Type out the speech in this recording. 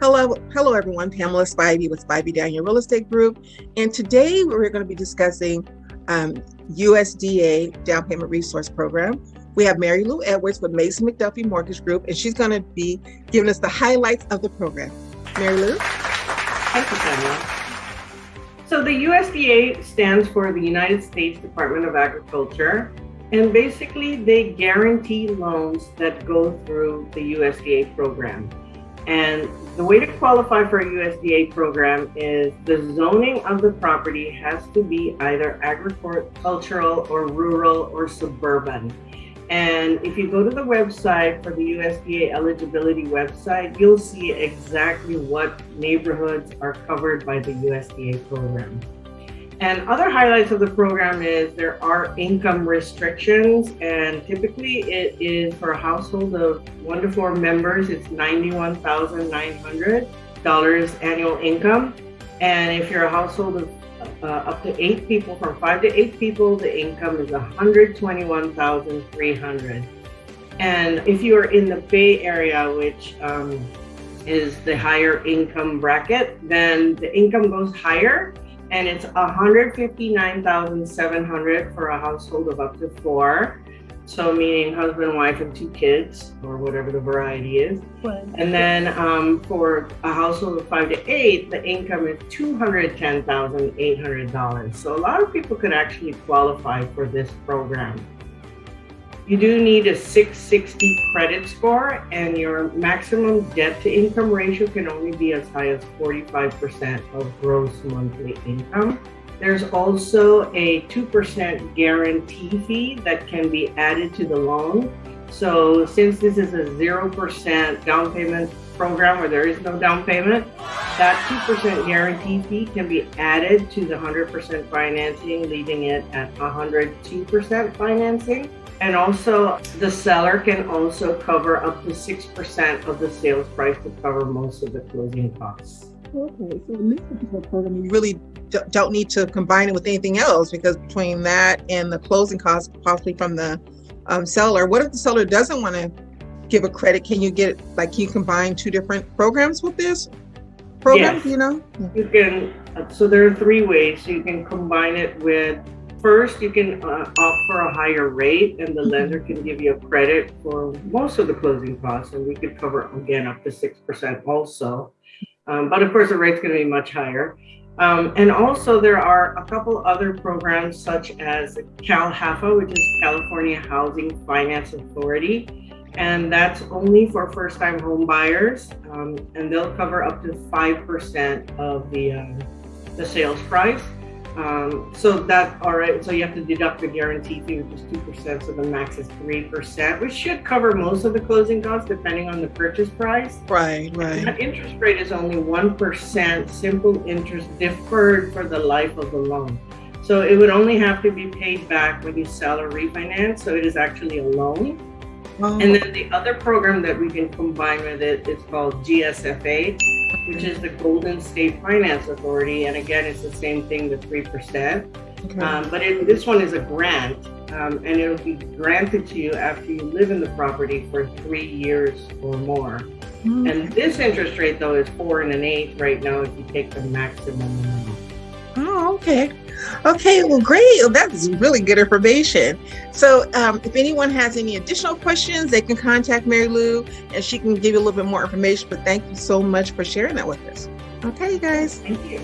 Hello, hello everyone. Pamela Spivey with Spivey Daniel Real Estate Group. And today we're going to be discussing um, USDA Down Payment Resource Program. We have Mary Lou Edwards with Mason McDuffie Mortgage Group, and she's going to be giving us the highlights of the program. Mary Lou? Thank you, Pamela. So the USDA stands for the United States Department of Agriculture, and basically they guarantee loans that go through the USDA program. And the way to qualify for a USDA program is the zoning of the property has to be either agricultural or rural or suburban. And if you go to the website for the USDA eligibility website, you'll see exactly what neighborhoods are covered by the USDA program. And other highlights of the program is there are income restrictions and typically it is for a household of one to four members, it's $91,900 annual income. And if you're a household of uh, up to eight people, from five to eight people, the income is 121,300. And if you are in the Bay Area, which um, is the higher income bracket, then the income goes higher and it's 159,700 for a household of up to four. So meaning husband, wife, and two kids, or whatever the variety is. And then um, for a household of five to eight, the income is $210,800. So a lot of people could actually qualify for this program. You do need a 660 credit score and your maximum debt to income ratio can only be as high as 45% of gross monthly income. There's also a 2% guarantee fee that can be added to the loan. So since this is a 0% down payment program where there is no down payment, that 2% guarantee fee can be added to the 100% financing, leaving it at 102% financing. And also the seller can also cover up to 6% of the sales price to cover most of the closing costs. Okay, so in this particular program, you really don't need to combine it with anything else because between that and the closing costs, possibly from the um, seller, what if the seller doesn't want to give a credit? Can you get like can you combine two different programs with this program? Yes. You know, you can. So there are three ways. So you can combine it with. First, you can uh, offer a higher rate, and the lender can give you a credit for most of the closing costs, and we could cover again up to six percent also. Um, but of course, the rate's going to be much higher. Um, and also there are a couple other programs such as CalHFA, which is California Housing Finance Authority. And that's only for first-time home buyers. Um, and they'll cover up to 5% of the, um, the sales price. Um, so that, all right, so you have to deduct the guarantee fee, which is 2%, so the max is 3%, which should cover most of the closing costs depending on the purchase price. right, right. That interest rate is only 1% simple interest deferred for the life of the loan. So it would only have to be paid back when you sell or refinance, so it is actually a loan. Oh, And then the other program that we can combine with it is called GSFA, which is the Golden State Finance Authority. And again, it's the same thing, the 3%. okay. Um, but it, this one is a grant, um, and it'll be granted to you after you live in the property for three years or more. Mm, And this interest rate, though, is four and an eighth right now if you take the maximum amount. Oh, okay. Okay, well, great. Well, That's really good information. So, um, if anyone has any additional questions, they can contact Mary Lou and she can give you a little bit more information. But thank you so much for sharing that with us. Okay, guys. Thank you.